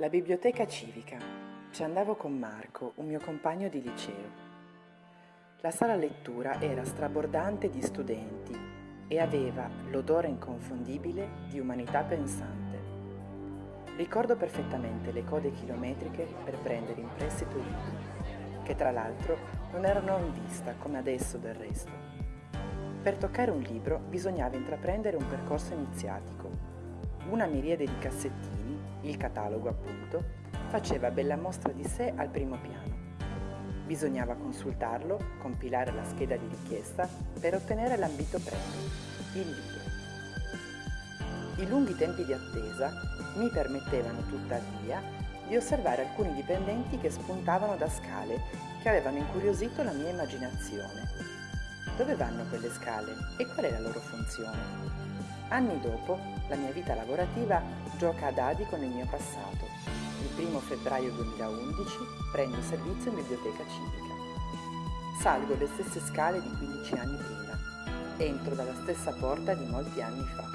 La biblioteca civica. Ci andavo con Marco, un mio compagno di liceo. La sala lettura era strabordante di studenti e aveva l'odore inconfondibile di umanità pensante. Ricordo perfettamente le code chilometriche per prendere in prestito i libri, che tra l'altro non erano in vista come adesso del resto. Per toccare un libro bisognava intraprendere un percorso iniziatico. Una miriade di cassettini, il catalogo appunto, faceva bella mostra di sé al primo piano. Bisognava consultarlo, compilare la scheda di richiesta per ottenere l'ambito premio, il libro. I lunghi tempi di attesa mi permettevano tuttavia di osservare alcuni dipendenti che spuntavano da scale che avevano incuriosito la mia immaginazione. Dove vanno quelle scale e qual è la loro funzione? Anni dopo, la mia vita lavorativa gioca a dadi con il mio passato. Il 1 febbraio 2011 prendo servizio in biblioteca civica. Salgo le stesse scale di 15 anni prima. Entro dalla stessa porta di molti anni fa.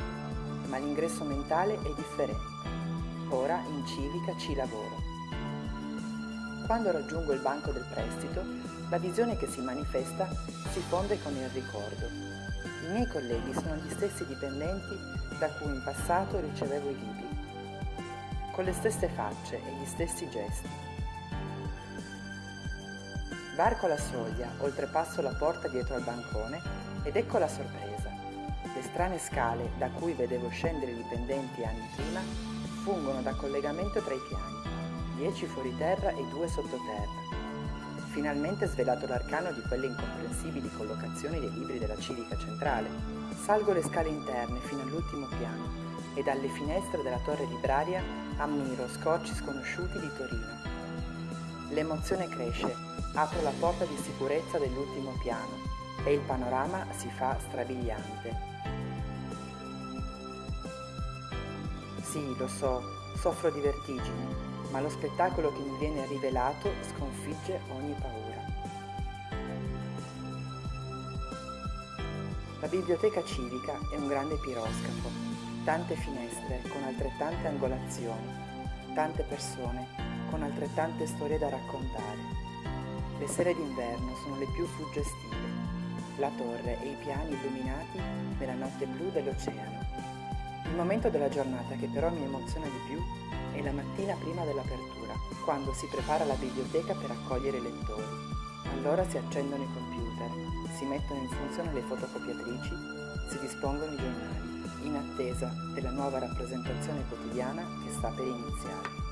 Ma l'ingresso mentale è differente. Ora in civica ci lavoro. Quando raggiungo il banco del prestito, la visione che si manifesta si fonde con il ricordo. I miei colleghi sono gli stessi dipendenti da cui in passato ricevevo i libri, con le stesse facce e gli stessi gesti. Varco la soglia, oltrepasso la porta dietro al bancone ed ecco la sorpresa. Le strane scale da cui vedevo scendere i dipendenti anni prima fungono da collegamento tra i piani, 10 fuori terra e 2 sottoterra. Finalmente svelato l'arcano di quelle incomprensibili collocazioni dei libri della civica centrale, salgo le scale interne fino all'ultimo piano e dalle finestre della torre libraria ammiro scorci sconosciuti di Torino. L'emozione cresce, apro la porta di sicurezza dell'ultimo piano e il panorama si fa strabiliante. Sì, lo so, soffro di vertigini, ma lo spettacolo che mi viene rivelato sconfigge ogni paura. La biblioteca civica è un grande piroscafo, tante finestre con altrettante angolazioni, tante persone con altrettante storie da raccontare. Le sere d'inverno sono le più suggestive, la torre e i piani illuminati nella notte blu dell'oceano. Il momento della giornata che però mi emoziona di più è la mattina prima dell'apertura, quando si prepara la biblioteca per accogliere i lettori. Allora si accendono i computer, si mettono in funzione le fotocopiatrici, si dispongono i giornali, in attesa della nuova rappresentazione quotidiana che sta per iniziare.